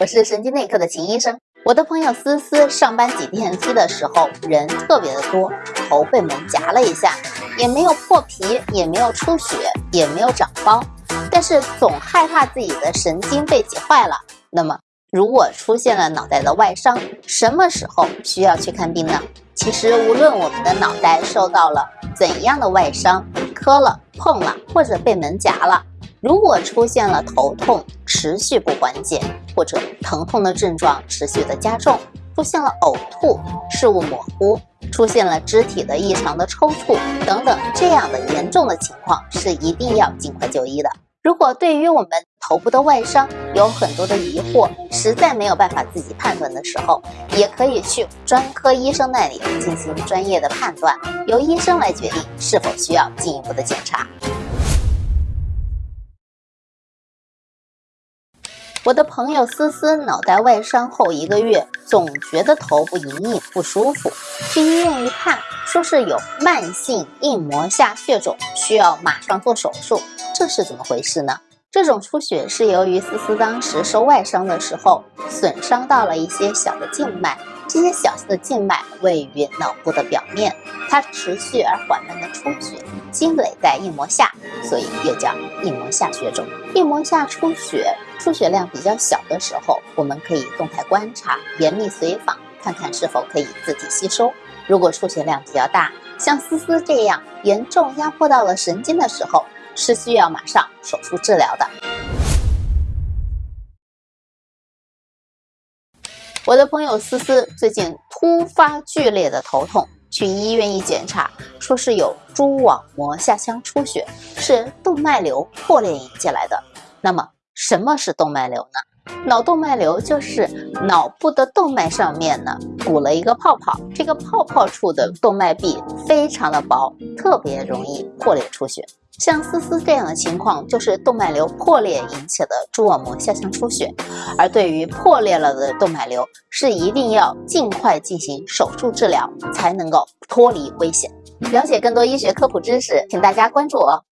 我是神经内科的秦医生。我的朋友思思上班挤电梯的时候人特别的多，头被门夹了一下，也没有破皮，也没有出血，也没有长包，但是总害怕自己的神经被挤坏了。那么，如果出现了脑袋的外伤，什么时候需要去看病呢？其实，无论我们的脑袋受到了怎样的外伤，磕了、碰了，或者被门夹了。如果出现了头痛持续不缓解，或者疼痛的症状持续的加重，出现了呕吐、视物模糊，出现了肢体的异常的抽搐等等这样的严重的情况，是一定要尽快就医的。如果对于我们头部的外伤有很多的疑惑，实在没有办法自己判断的时候，也可以去专科医生那里进行专业的判断，由医生来决定是否需要进一步的检查。我的朋友思思脑袋外伤后一个月，总觉得头部隐隐不舒服，去医院一看，说是有慢性硬膜下血肿，需要马上做手术。这是怎么回事呢？这种出血是由于思思当时受外伤的时候，损伤到了一些小的静脉。这些小的静脉位于脑部的表面，它持续而缓慢的出血，积累在硬膜下，所以又叫硬膜下血肿。硬膜下出血，出血量比较小的时候，我们可以动态观察，严密随访，看看是否可以自体吸收。如果出血量比较大，像思思这样严重压迫到了神经的时候，是需要马上手术治疗的。我的朋友思思最近突发剧烈的头痛，去医院一检查，说是有蛛网膜下腔出血，是动脉瘤破裂引起来的。那么什么是动脉瘤呢？脑动脉瘤就是脑部的动脉上面呢鼓了一个泡泡，这个泡泡处的动脉壁非常的薄，特别容易破裂出血。像思思这样的情况，就是动脉瘤破裂引起的蛛网膜下腔出血。而对于破裂了的动脉瘤，是一定要尽快进行手术治疗，才能够脱离危险。了解更多医学科普知识，请大家关注我。